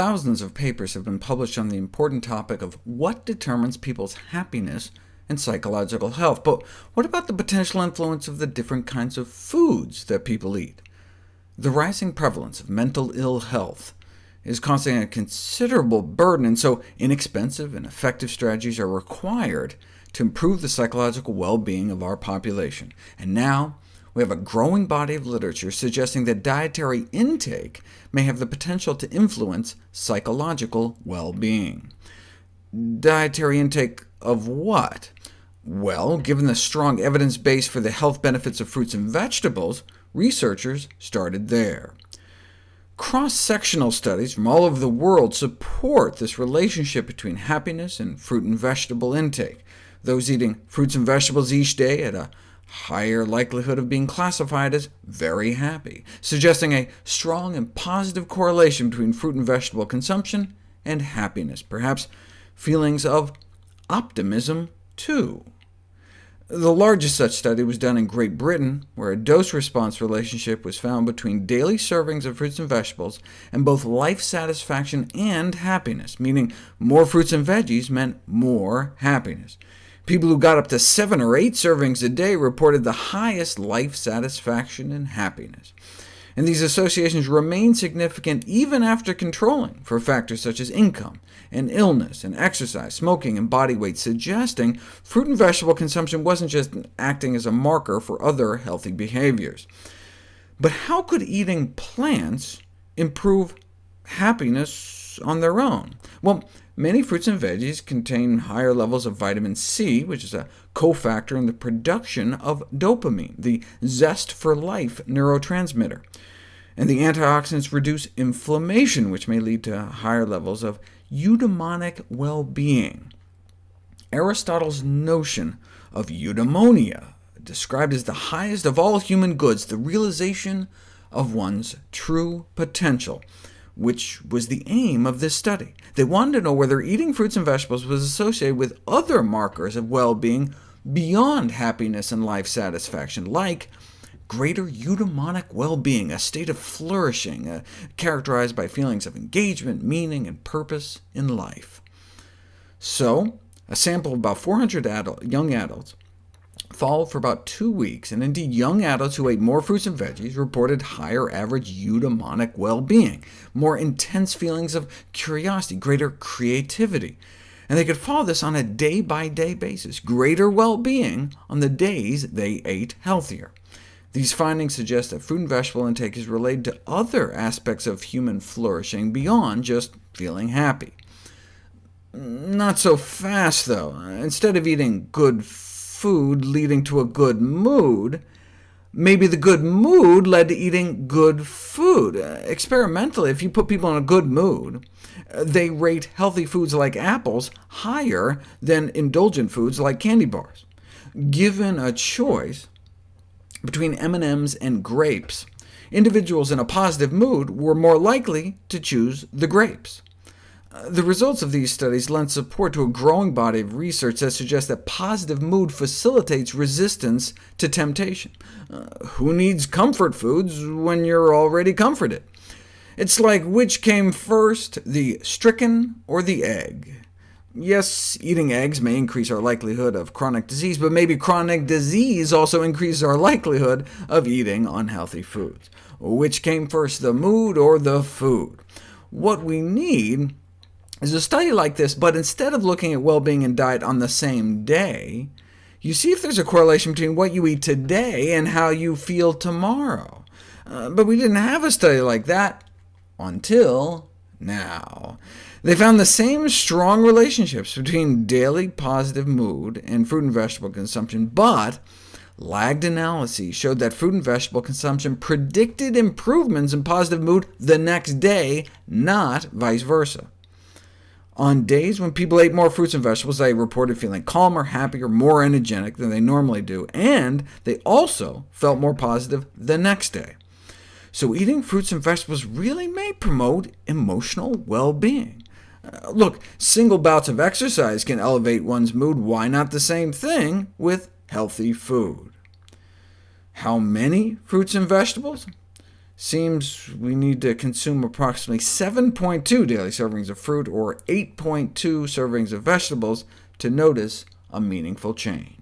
Thousands of papers have been published on the important topic of what determines people's happiness and psychological health. But what about the potential influence of the different kinds of foods that people eat? The rising prevalence of mental ill health is causing a considerable burden, and so inexpensive and effective strategies are required to improve the psychological well-being of our population. And now, we have a growing body of literature suggesting that dietary intake may have the potential to influence psychological well-being. Dietary intake of what? Well, given the strong evidence base for the health benefits of fruits and vegetables, researchers started there. Cross-sectional studies from all over the world support this relationship between happiness and fruit and vegetable intake. Those eating fruits and vegetables each day at a higher likelihood of being classified as very happy, suggesting a strong and positive correlation between fruit and vegetable consumption and happiness, perhaps feelings of optimism too. The largest such study was done in Great Britain, where a dose-response relationship was found between daily servings of fruits and vegetables and both life satisfaction and happiness, meaning more fruits and veggies meant more happiness. People who got up to seven or eight servings a day reported the highest life satisfaction and happiness. And these associations remain significant even after controlling for factors such as income, and illness, and exercise, smoking, and body weight, suggesting fruit and vegetable consumption wasn't just acting as a marker for other healthy behaviors. But how could eating plants improve happiness on their own? Well, Many fruits and veggies contain higher levels of vitamin C, which is a cofactor in the production of dopamine, the zest for life neurotransmitter. And the antioxidants reduce inflammation, which may lead to higher levels of eudaimonic well-being. Aristotle's notion of eudaimonia, described as the highest of all human goods, the realization of one's true potential, which was the aim of this study. They wanted to know whether eating fruits and vegetables was associated with other markers of well-being beyond happiness and life satisfaction, like greater eudaimonic well-being, a state of flourishing, uh, characterized by feelings of engagement, meaning, and purpose in life. So, a sample of about 400 adult, young adults followed for about two weeks, and indeed young adults who ate more fruits and veggies reported higher average eudaimonic well-being, more intense feelings of curiosity, greater creativity. And they could follow this on a day-by-day -day basis, greater well-being on the days they ate healthier. These findings suggest that fruit and vegetable intake is related to other aspects of human flourishing beyond just feeling happy. Not so fast, though. Instead of eating good food leading to a good mood, maybe the good mood led to eating good food. Uh, experimentally, if you put people in a good mood, uh, they rate healthy foods like apples higher than indulgent foods like candy bars. Given a choice between M&Ms and grapes, individuals in a positive mood were more likely to choose the grapes. The results of these studies lend support to a growing body of research that suggests that positive mood facilitates resistance to temptation. Uh, who needs comfort foods when you're already comforted? It's like which came first, the stricken or the egg? Yes, eating eggs may increase our likelihood of chronic disease, but maybe chronic disease also increases our likelihood of eating unhealthy foods. Which came first, the mood or the food? What we need is a study like this, but instead of looking at well-being and diet on the same day, you see if there's a correlation between what you eat today and how you feel tomorrow. Uh, but we didn't have a study like that until now. They found the same strong relationships between daily positive mood and fruit and vegetable consumption, but lagged analyses showed that fruit and vegetable consumption predicted improvements in positive mood the next day, not vice versa. On days when people ate more fruits and vegetables, they reported feeling calmer, happier, more energetic than they normally do, and they also felt more positive the next day. So eating fruits and vegetables really may promote emotional well-being. Uh, look, single bouts of exercise can elevate one's mood. Why not the same thing with healthy food? How many fruits and vegetables? Seems we need to consume approximately 7.2 daily servings of fruit or 8.2 servings of vegetables to notice a meaningful change.